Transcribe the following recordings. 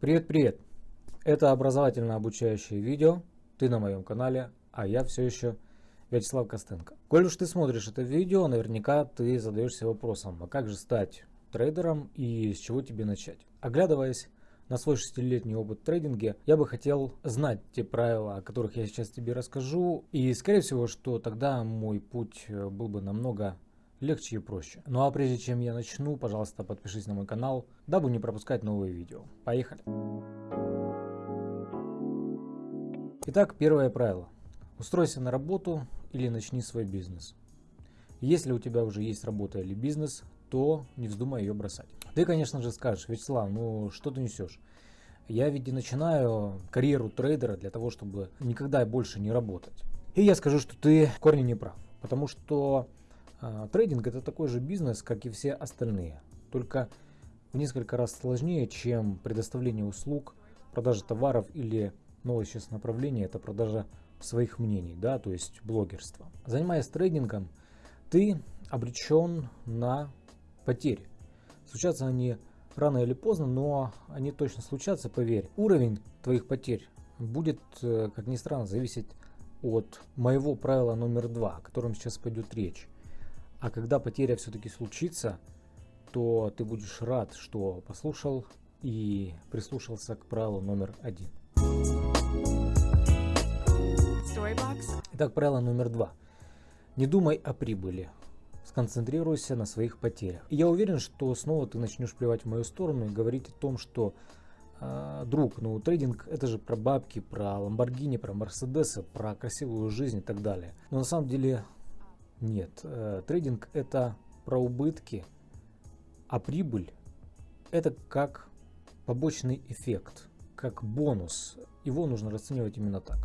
Привет-привет! Это образовательно-обучающее видео, ты на моем канале, а я все еще Вячеслав Костенко. Коль уж ты смотришь это видео, наверняка ты задаешься вопросом, а как же стать трейдером и с чего тебе начать? Оглядываясь на свой шестилетний опыт в трейдинге, я бы хотел знать те правила, о которых я сейчас тебе расскажу, и скорее всего, что тогда мой путь был бы намного легче и проще. Ну а прежде чем я начну, пожалуйста, подпишись на мой канал, дабы не пропускать новые видео. Поехали! Итак, первое правило. Устройся на работу или начни свой бизнес. Если у тебя уже есть работа или бизнес, то не вздумай ее бросать. Ты, конечно же, скажешь, Вячеслав, ну что ты несешь? Я ведь и начинаю карьеру трейдера для того, чтобы никогда больше не работать. И я скажу, что ты в корне не прав. Потому что трейдинг это такой же бизнес, как и все остальные, только в несколько раз сложнее, чем предоставление услуг, продажа товаров или новое сейчас направление это продажа своих мнений, да, то есть блогерство. Занимаясь трейдингом, ты обречен на потери. Случатся они рано или поздно, но они точно случатся, поверь. Уровень твоих потерь будет, э, как ни странно, зависеть от моего правила номер два, о котором сейчас пойдет речь. А когда потеря все-таки случится, то ты будешь рад, что послушал и прислушался к правилу номер один. Итак, правило номер два. Не думай о прибыли. Сконцентрируйся на своих потерях. И я уверен, что снова ты начнешь плевать в мою сторону и говорить о том, что э, друг, ну трейдинг это же про бабки, про Ламборгини, про Мерседесы, про красивую жизнь и так далее. Но на самом деле нет, э, трейдинг это про убытки, а прибыль это как побочный эффект, как бонус. Его нужно расценивать именно так.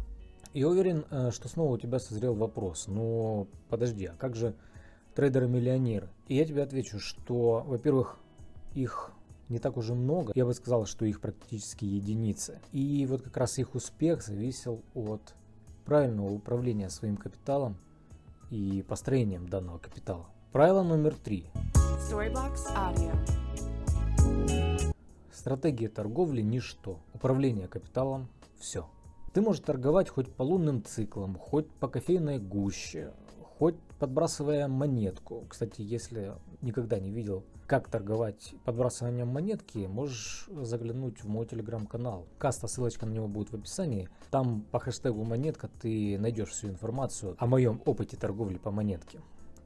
Я уверен, э, что снова у тебя созрел вопрос, но подожди, а как же трейдеры-миллионеры? И я тебе отвечу, что, во-первых, их не так уже много, я бы сказал, что их практически единицы. И вот как раз их успех зависел от правильного управления своим капиталом и построением данного капитала. Правило номер три. Стратегия торговли – ничто. Управление капиталом – все. Ты можешь торговать хоть по лунным циклам, хоть по кофейной гуще, хоть подбрасывая монетку. Кстати, если никогда не видел, как торговать подбрасыванием монетки, можешь заглянуть в мой телеграм-канал. Каста, ссылочка на него будет в описании. Там по хэштегу монетка ты найдешь всю информацию о моем опыте торговли по монетке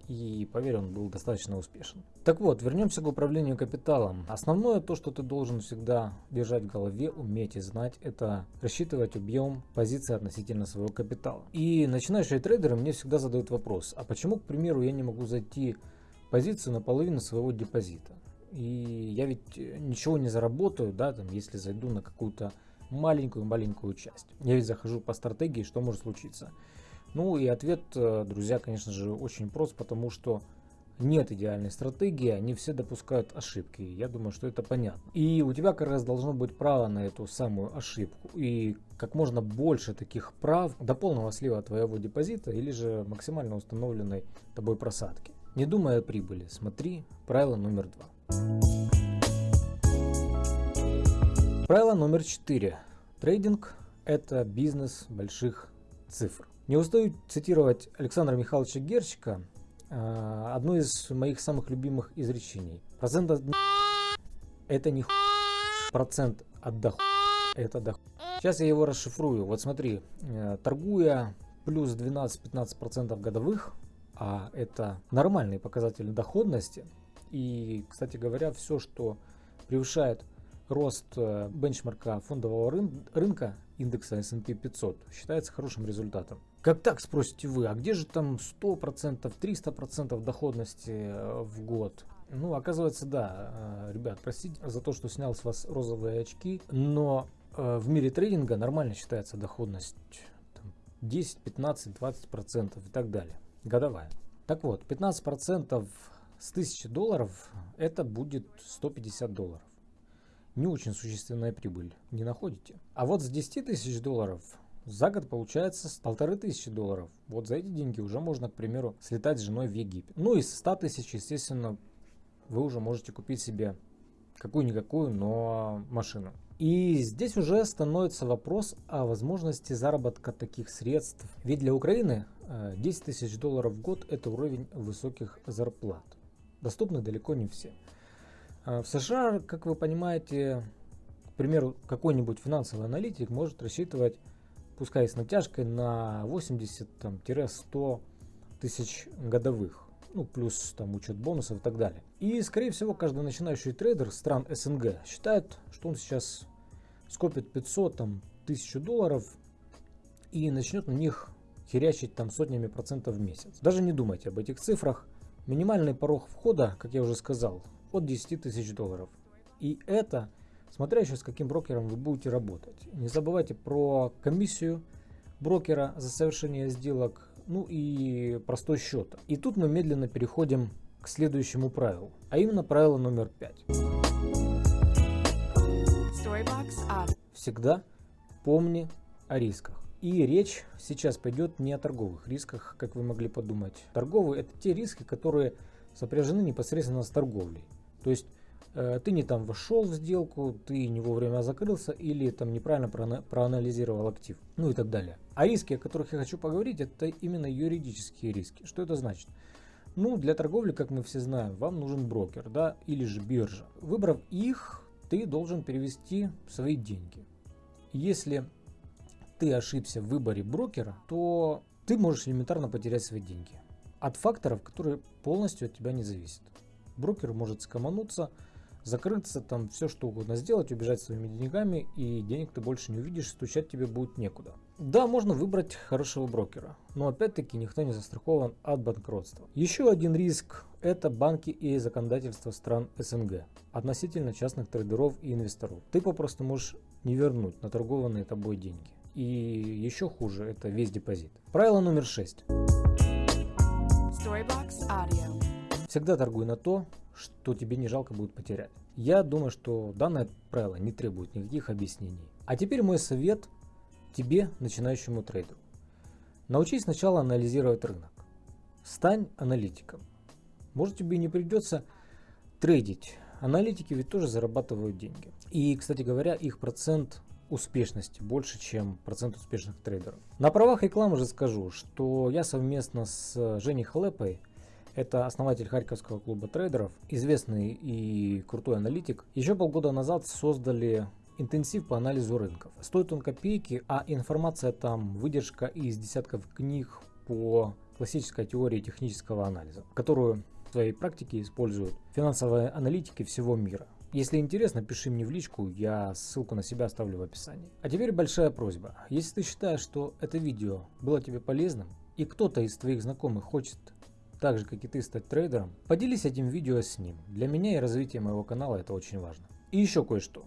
и поверь, он был достаточно успешен. Так вот, вернемся к управлению капиталом. Основное то, что ты должен всегда держать в голове, уметь и знать, это рассчитывать объем позиции относительно своего капитала. И начинающие трейдеры мне всегда задают вопрос, а почему, к примеру, я не могу зайти позицию на половину своего депозита? И я ведь ничего не заработаю, да, там, если зайду на какую-то маленькую-маленькую часть. Я ведь захожу по стратегии, что может случиться? Ну и ответ, э, друзья, конечно же, очень прост, потому что нет идеальной стратегии, они все допускают ошибки. Я думаю, что это понятно. И у тебя как раз должно быть право на эту самую ошибку. И как можно больше таких прав до полного слива твоего депозита или же максимально установленной тобой просадки. Не думая о прибыли, смотри правило номер два. Правило номер четыре. Трейдинг – это бизнес больших цифр. Не устаю цитировать Александра Михайловича Герчика, а, одно из моих самых любимых изречений. Процент от это не процент от доход это доход. Сейчас я его расшифрую. Вот смотри, э, торгуя плюс 12-15% годовых, а это нормальный показатель доходности. И, кстати говоря, все, что превышает рост э, бенчмарка фондового рынка индекса S&P 500 считается хорошим результатом. Как так, спросите вы, а где же там 100%, 300% доходности э, в год? Ну, оказывается, да, э, ребят, простите за то, что снял с вас розовые очки, но в мире трейдинга нормально считается доходность 10, 15, 20% и так далее, годовая. Так вот, 15% с 1000 долларов это будет 150 долларов не очень существенная прибыль, не находите? А вот с 10 тысяч долларов за год получается полторы тысячи долларов. Вот за эти деньги уже можно, к примеру, слетать с женой в Египет. Ну и с 100 тысяч, естественно, вы уже можете купить себе какую-никакую, но машину. И здесь уже становится вопрос о возможности заработка таких средств. Ведь для Украины 10 э, тысяч долларов в год это уровень высоких зарплат. Доступны далеко не все. Э, в США, как вы понимаете, к примеру, какой-нибудь финансовый аналитик может рассчитывать, пускай с натяжкой, на 80-100 тысяч годовых. Ну, плюс там учет бонусов и так далее. И, скорее всего, каждый начинающий трейдер стран СНГ считает, что он сейчас скопит 500, там, 1000 долларов и начнет на них херячить там сотнями процентов в месяц. Даже не думайте об этих цифрах. Минимальный порог входа, как я уже сказал, от 10 тысяч долларов. И это, смотря еще с каким брокером вы будете работать. Не забывайте про комиссию брокера за совершение сделок, ну и простой счет. И тут мы медленно переходим к следующему правилу, а именно правило номер 5. Всегда помни о рисках. И речь сейчас пойдет не о торговых рисках, как вы могли подумать. Торговые это те риски, которые сопряжены непосредственно с торговлей. То есть э, ты не там вошел в сделку, ты не вовремя закрылся или там неправильно проанализировал актив, ну и так далее. А риски, о которых я хочу поговорить, это именно юридические риски. Что это значит? Ну, для торговли, как мы все знаем, вам нужен брокер, да, или же биржа. Выбрав их, ты должен перевести свои деньги. Если ты ошибся в выборе брокера, то ты можешь элементарно потерять свои деньги. От факторов, которые полностью от тебя не зависят. Брокер может скомануться, закрыться, там все что угодно сделать, убежать своими деньгами, и денег ты больше не увидишь, стучать тебе будет некуда. Да, можно выбрать хорошего брокера, но опять-таки никто не застрахован от банкротства. Еще один риск – это банки и законодательство стран СНГ относительно частных трейдеров и инвесторов. Ты попросту можешь не вернуть наторгованные тобой деньги. И еще хуже, это весь депозит. Правило номер 6. Всегда торгуй на то, что тебе не жалко будет потерять. Я думаю, что данное правило не требует никаких объяснений. А теперь мой совет тебе, начинающему трейдеру. Научись сначала анализировать рынок. Стань аналитиком. Может тебе не придется трейдить. Аналитики ведь тоже зарабатывают деньги. И, кстати говоря, их процент успешности больше, чем процент успешных трейдеров. На правах рекламы же скажу, что я совместно с Женей Халепой, это основатель Харьковского клуба трейдеров, известный и крутой аналитик, еще полгода назад создали интенсив по анализу рынков. Стоит он копейки, а информация там выдержка из десятков книг по классической теории технического анализа, которую в своей практике используют финансовые аналитики всего мира. Если интересно, пиши мне в личку, я ссылку на себя оставлю в описании. А теперь большая просьба. Если ты считаешь, что это видео было тебе полезным, и кто-то из твоих знакомых хочет так же, как и ты, стать трейдером, поделись этим видео с ним. Для меня и развития моего канала это очень важно. И еще кое-что.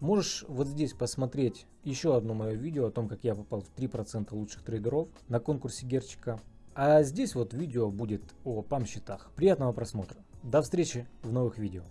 Можешь вот здесь посмотреть еще одно мое видео о том, как я попал в 3% лучших трейдеров на конкурсе Герчика. А здесь вот видео будет о пам-счетах. Приятного просмотра. До встречи в новых видео.